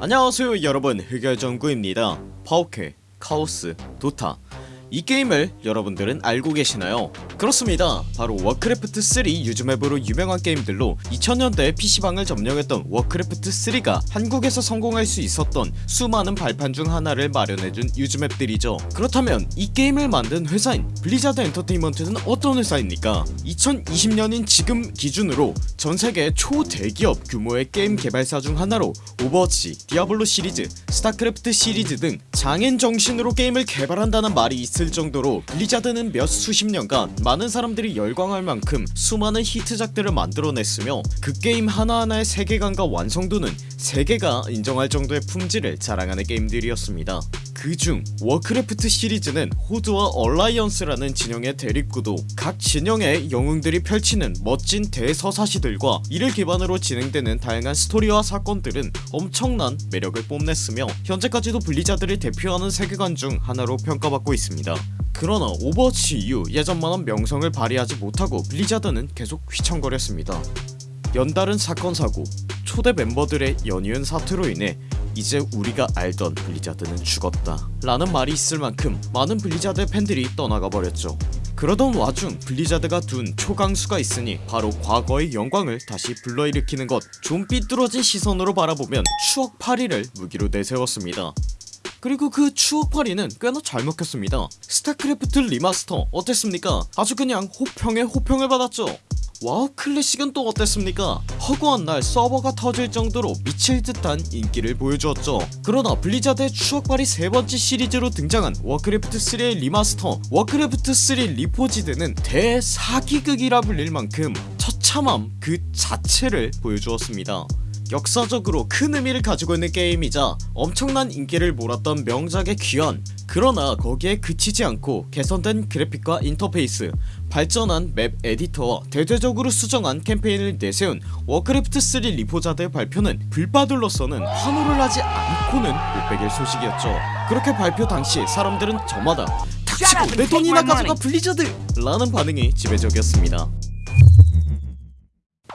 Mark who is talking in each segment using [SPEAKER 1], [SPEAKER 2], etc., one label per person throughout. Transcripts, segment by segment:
[SPEAKER 1] 안녕하세요 여러분. 흑열정구입니다. 파오캐, 카오스, 도타 이 게임을 여러분들은 알고 계시나요? 그렇습니다 바로 워크래프트3 use map으로 유명한 게임들로 2000년대 PC방을 점령했던 워크래프트3가 한국에서 성공할 수 있었던 수많은 발판 중 하나를 마련해준 use map들이죠 그렇다면 이 게임을 만든 회사인 블리자드 엔터테인먼트는 어떤 회사입니까? 2020년인 지금 기준으로 전세계 초대기업 규모의 게임 개발사 중 하나로 오버워치, 디아블로 시리즈, 스타크래프트 시리즈 등 장인 정신으로 게임을 개발한다는 말이 있을 정도로 블리자드는 몇 수십 년간 많은 사람들이 열광할 만큼 수많은 히트작들을 만들어냈으며 그 게임 하나하나의 세계관과 완성도는 세계가 인정할 정도의 품질을 자랑하는 게임들이었습니다 그중 워크래프트 시리즈는 호드와 얼라이언스라는 진영의 대립구도 각 진영의 영웅들이 펼치는 멋진 대서사시들과 이를 기반으로 진행되는 다양한 스토리와 사건들은 엄청난 매력을 뽐냈으며 현재까지도 블리자드를 대표하는 세계관 중 하나로 평가받고 있습니다. 그러나 오버워치 이후 예전만한 명성을 발휘하지 못하고 블리자드는 계속 휘청거렸습니다. 연달은 사건 사고 초대 멤버들의 연이은 사퇴로 인해 이제 우리가 알던 블리자드는 죽었다 라는 말이 있을 만큼 많은 블리자드 팬들이 떠나가 버렸죠. 그러던 와중 블리자드가 둔 초강수가 있으니 바로 과거의 영광을 다시 불러일으키는 것 좀 삐뚤어진 시선으로 바라보면 추억팔이를 무기로 내세웠습니다. 그리고 그 추억팔이는 꽤나 잘 먹혔습니다. 스타크래프트 리마스터 어땠습니까? 아주 그냥 호평에 호평을 받았죠 와우 클래식은 또 어땠습니까? 허구한 날 서버가 터질 정도로 미칠 듯한 인기를 보여주었죠. 그러나 블리자드의 추억팔이 세번째 시리즈로 등장한 워크래프트3의 remaster 워크래프트3 리포지드는 대사기극이라 불릴 만큼 처참함 그 자체를 보여주었습니다. 역사적으로 큰 의미를 가지고 있는 게임이자 엄청난 인기를 몰았던 명작의 귀환. 그러나 거기에 그치지 않고 개선된 그래픽과 인터페이스 발전한 map editor와 대대적으로 수정한 캠페인을 내세운 워크래프트3 리포지드의 발표는 블빠들로서는 환호를 하지 않고는 못 베길 소식이었죠. 그렇게 발표 당시 사람들은 저마다 닥치고 내 돈이나 가져가 블리자드! 라는 반응이 지배적이었습니다.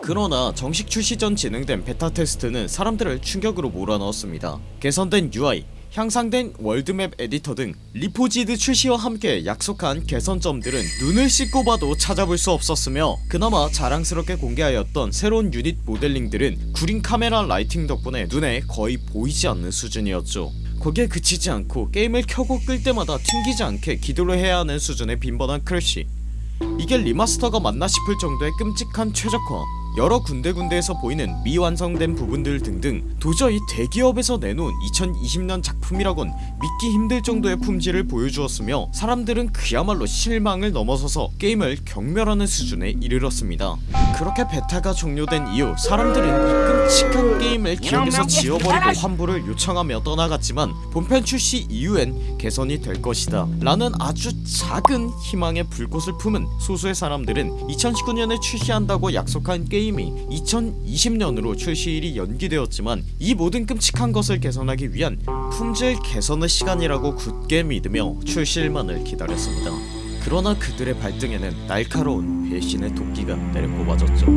[SPEAKER 1] 그러나 정식 출시 전 진행된 베타 테스트는 사람들을 충격으로 몰아넣었습니다. 개선된 UI 향상된 world map editor 등 리포지드 출시와 함께 약속한 개선점들은 눈을 씻고 봐도 찾아볼 수 없었으며 그나마 자랑스럽게 공개하였던 새로운 유닛 모델링들은 구린 카메라 lighting 덕분에 눈에 거의 보이지 않는 수준이었죠. 거기에 그치지 않고 게임을 켜고 끌 때마다 튕기지 않게 기도를 해야 하는 수준의 빈번한 crash. 이게 remaster가 맞나 싶을 정도의 끔찍한 최적화 여러 군데군데에서 보이는 미완성된 부분들 등등 도저히 대기업에서 내놓은 2020년 작품이라곤 믿기 힘들 정도의 품질을 보여주었으며 사람들은 그야말로 실망을 넘어서서 게임을 경멸하는 수준에 이르렀습니다. 그렇게 베타가 종료된 이후 사람들은 이 끔찍한 게임을 기억에서 지워버리고 환불을 요청하며 떠나갔지만 본편 출시 이후엔 개선이 될 것이다 라는 아주 작은 희망의 불꽃을 품은 소수의 사람들은 2019년에 출시한다고 약속한 게임 이 2020년으로 출시일이 연기되었지만 이 모든 끔찍한 것을 개선하기 위한 품질 개선의 시간이라고 굳게 믿으며 출시일만을 기다렸습니다. 그러나 그들의 발등에는 날카로운 배신의 도끼가 내려꼽아졌죠.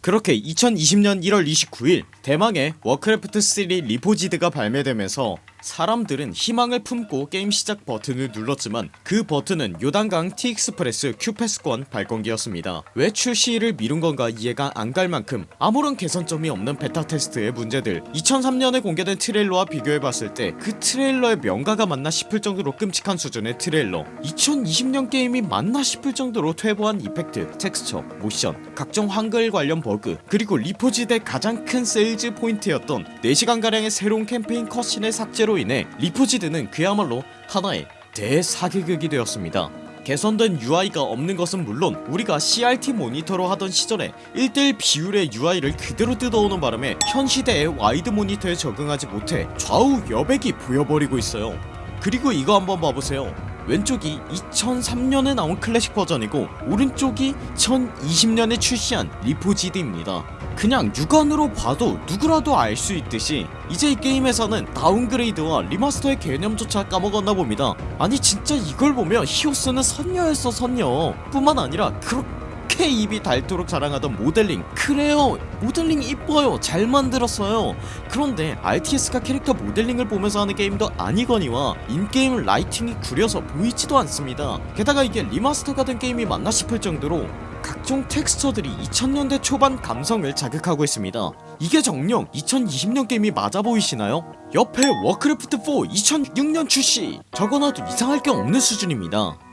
[SPEAKER 1] 그렇게 2020년 1월 29일 대망의 워크래프트3 리포지드가 발매되면서 사람들은 희망을 품고 게임 시작 버튼을 눌렀지만 그 버튼은 요단강 티익스프레스 큐패스권 발권기였습니다. 왜 출시를 미룬건가 이해가 안 갈 만큼 아무런 개선점이 없는 베타 테스트의 문제들. 2003년에 공개된 트레일러와 비교해봤을 때 그 트레일러의 명가가 맞나 싶을 정도로 끔찍한 수준의 트레일러. 2020년 게임이 맞나 싶을 정도로 퇴보한 effect, texture, 모션, 각종 한글 관련 버그 그리고 리포지드의 가장 큰 sales point였던 4시간가량의 새로운 캠페인 cutscene의 삭 제로 인해 리포지드는 그야말로 하나의 대사기극이 되었습니다. 개선된 UI가 없는 것은 물론 우리가 CRT 모니터로 하던 시절에 1대1 비율의 UI를 그대로 뜯어오는 바람에 현 시대의 와이드 모니터에 적응하지 못해 좌우 여백이 보여버리고 있어요. 그리고 이거 한번 봐보세요 왼쪽이 2003년에 나온 클래식 버전이고 오른쪽이 2020년에 출시한 리포지드입니다. 그냥 육안으로 봐도 누구라도 알 수 있듯이 이제 이 게임에서는 downgrade와 remaster의 개념조차 까먹었나 봅니다. 아니 진짜 이걸 보면 히오스는 선녀였어 선녀. 뿐만 아니라 그렇 그렇게 입이 닳도록 자랑하던 모델링. 그래요. 모델링 이뻐요. 잘 만들었어요. 그런데 RTS가 캐릭터 모델링을 보면서 하는 게임도 아니거니와 in-game lighting이 구려서 보이지도 않습니다. 게다가 이게 remaster가 된 게임이 맞나 싶을 정도로 각종 텍스처들이 2000년대 초반 감성을 자극하고 있습니다. 이게 정녕 2020년 게임이 맞아 보이시나요? 옆에 워크래프트 4 2006년 출시. 적어놔도 이상할 게 없는 수준입니다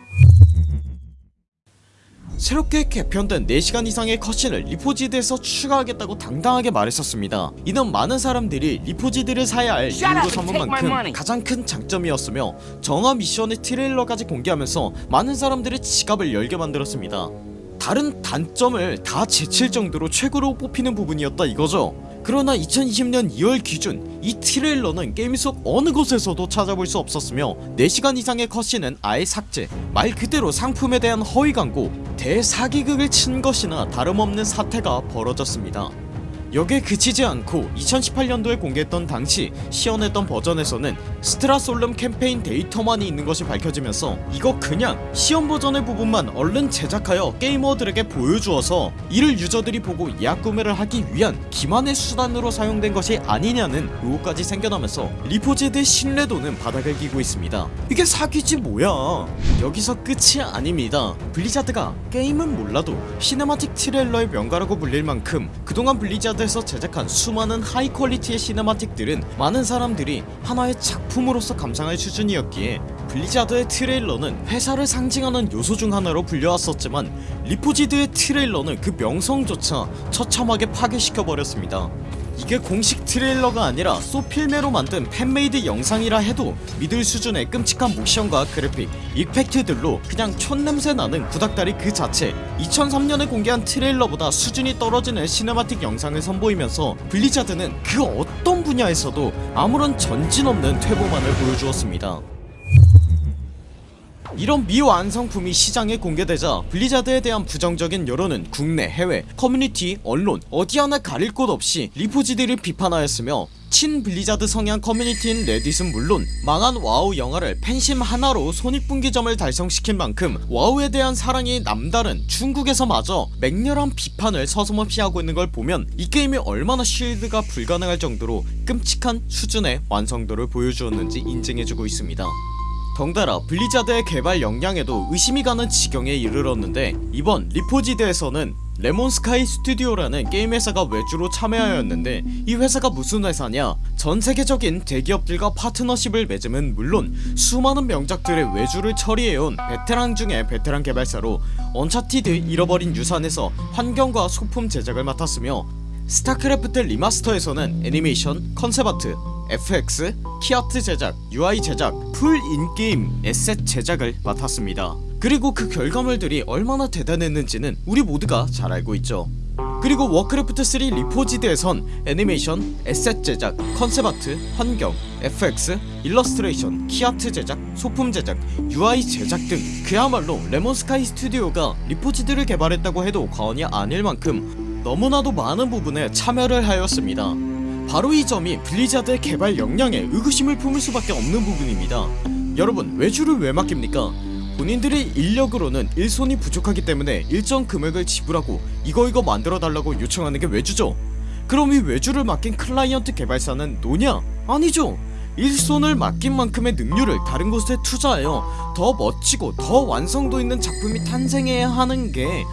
[SPEAKER 1] 새롭게 개편된 4시간 이상의 cutscene을 리포지드에서 추가하겠다고 당당하게 말했었습니다 이는 많은 사람들이 리포지드를 사야 할 이유로 삼은 만큼. 가장 큰 장점이었으며 정화 미션의 트레일러까지 공개하면서 많은 사람들의 지갑을 열게 만들었습니다 다른 단점을 다 제칠 정도로 최고로 뽑히는 부분이었다 이거죠. 그러나 2020년 2월 기준 이 트레일러는 게임 속 어느 곳에서도 찾아볼 수 없었으며 4시간 이상의 cutscene은 아예 삭제 말 그대로 상품에 대한 허위 광고 대사기극을 친 것이나 다름없는 사태가 벌어졌습니다 여기에 그치지 않고 2018년도에 공개했던 당시 시연했던 버전에서는 스트라솔름 캠페인 데이터만이 있는 것이 밝혀지면서 이거 그냥 시연 버전의 부분만 얼른 제작하여 게이머들에게 보여주어서 이를 유저들이 보고 예약 구매를 하기 위한 기만의 수단으로 사용된 것이 아니냐는 의혹까지 생겨나면서 리포지드의 신뢰도는 바닥을 기고 있습니다. 이게 사기지 뭐야? 여기서 끝이 아닙니다. 블리자드가 게임은 몰라도 시네마틱 트레일러의 명가라고 불릴 만큼 그동안 블리자드 에서 제작한 수많은 high quality의 cinematic들은 많은 사람들이 하나의 작품으로서 감상할 수준이었기에 블리자드의 트레일러는 회사를 상징하는 요소 중 하나로 불려왔었지만 리포지드의 트레일러는 그 명성조차 처참하게 파괴시켜버렸습니다 이게 공식 트레일러가 아니라 소필메로 만든 fan-made 영상이라 해도 믿을 수준의 끔찍한 모션과 그래픽, 이펙트들로 그냥 촌냄새 나는 구닥다리 그 자체. 2003년에 공개한 트레일러보다 수준이 떨어지는 cinematic 영상을 선보이면서 블리자드는 그 어떤 분야에서도 아무런 전진 없는 퇴보만을 보여주었습니다 이런 미완성품이 시장에 공개되자 블리자드에 대한 부정적인 여론은 국내 해외 커뮤니티 언론 어디 하나 가릴 곳 없이 리포지드를 비판하였으며 친 블리자드 성향 커뮤니티인 레딧은 물론 망한 와우 영화를 팬심 하나로 손익분기점을 달성시킨 만큼 와우에 대한 사랑이 남다른 중국에서마저 맹렬한 비판을 서슴없이 하고 있는 걸 보면 이 게임이 얼마나 쉴드가 불가능할 정도로 끔찍한 수준의 완성도를 보여주었는지 인증해주고 있습니다 덩달아 블리자드의 개발 역량에도 의심이 가는 지경에 이르렀는데 이번 리포지드에서는 레몬스카이 스튜디오라는 게임 회사가 외주로 참여하였는데 이 회사가 무슨 회사냐? 전세계적인 대기업들과 파트너십을 맺음은 물론 수많은 명작들의 외주를 처리해온 베테랑 중에 베테랑 개발사로 언차티드 잃어버린 유산에서 환경과 소품 제작을 맡았으며 스타크래프트 리마스터에서는 애니메이션, concept art, FX, key art 제작, UI 제작, full in-game asset 제작을 맡았습니다. 그리고 그 결과물들이 얼마나 대단했는지는 우리 모두가 잘 알고 있죠. 그리고 워크래프트3 리포지드에선 애니메이션, asset 제작, concept art, 환경, FX, 일러스트레이션, key art 제작, 소품 제작, UI 제작 등 그야말로 레몬스카이 스튜디오가 리포지드를 개발했다고 해도 과언이 아닐 만큼 너무나도 많은 부분에 참여를 하였습니다 바로 이 점이 블리자드의 개발 역량에 의구심을 품을 수밖에 없는 부분입니다 여러분 외주를 왜 맡깁니까? 본인들의 인력으로는 일손이 부족하기 때문에 일정 금액을 지불하고 이거 이거 만들어 달라고 요청하는 게 외주죠 그럼 이 외주를 맡긴 클라이언트 개발사는 노냐? 아니죠 일손을 맡긴 만큼의 능률을 다른 곳에 투자하여 더 멋지고 더 완성도 있는 작품이 탄생해야 하는 게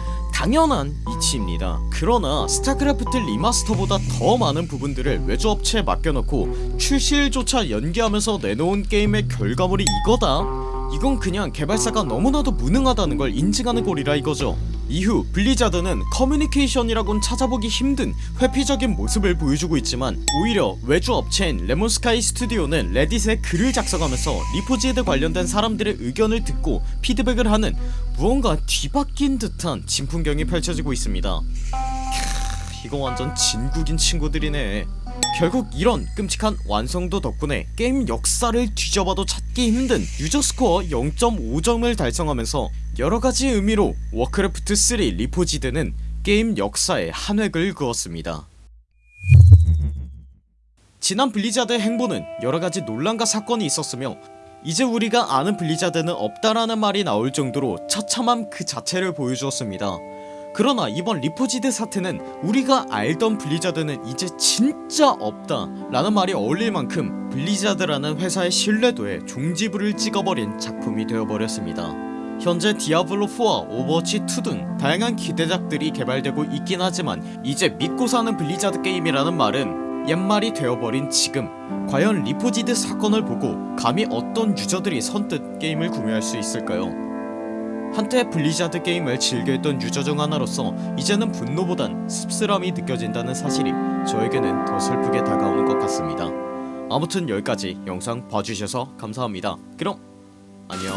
[SPEAKER 1] 당연한 이치입니다 그러나 스타크래프트 리마스터보다 더 많은 부분들을 외주업체에 맡겨놓고 출시일조차 연기하면서 내놓은 게임의 결과물이 이거다? 이건 그냥 개발사가 너무나도 무능하다는 걸 인증하는 꼴이라 이거죠. 이후 블리자드는 커뮤니케이션이라곤 찾아보기 힘든 회피적인 모습을 보여주고 있지만 오히려 외주 업체인 레몬스카이 스튜디오는 레딧에 글을 작성하면서 리포지드에 관련된 사람들의 의견을 듣고 피드백을 하는 무언가 뒤바뀐 듯한 진풍경이 펼쳐지고 있습니다. 캬, 이거 완전 진국인 친구들이네 결국 이런 끔찍한 완성도 덕분에 게임 역사를 뒤져봐도 찾기 힘든 유저 스코어 0.5점을 달성하면서 여러가지 의미로 워크래프트 3 리포지드는 게임 역사에 한 획을 그었습니다. 지난 블리자드의 행보는 여러가지 논란과 사건이 있었으며 이제 우리가 아는 블리자드는 없다라는 말이 나올 정도로 처참함 그 자체를 보여주었습니다 그러나 이번 리포지드 사태는 우리가 알던 블리자드는 이제 진짜 없다 라는 말이 어울릴 만큼 블리자드라는 회사의 신뢰도에 종지부를 찍어버린 작품이 되어버렸습니다. 현재 디아블로4와 오버워치2 등 다양한 기대작들이 개발되고 있긴 하지만 이제 믿고 사는 블리자드 게임이라는 말은 옛말이 되어버린 지금. 과연 리포지드 사건을 보고 감히 어떤 유저들이 선뜻 게임을 구매할 수 있을까요 한때 블리자드 게임을 즐겨했던 유저 중 하나로서 이제는 분노보단 씁쓸함이 느껴진다는 사실이 저에게는 더 슬프게 다가오는 것 같습니다. 아무튼 여기까지 영상 봐주셔서 감사합니다. 그럼 안녕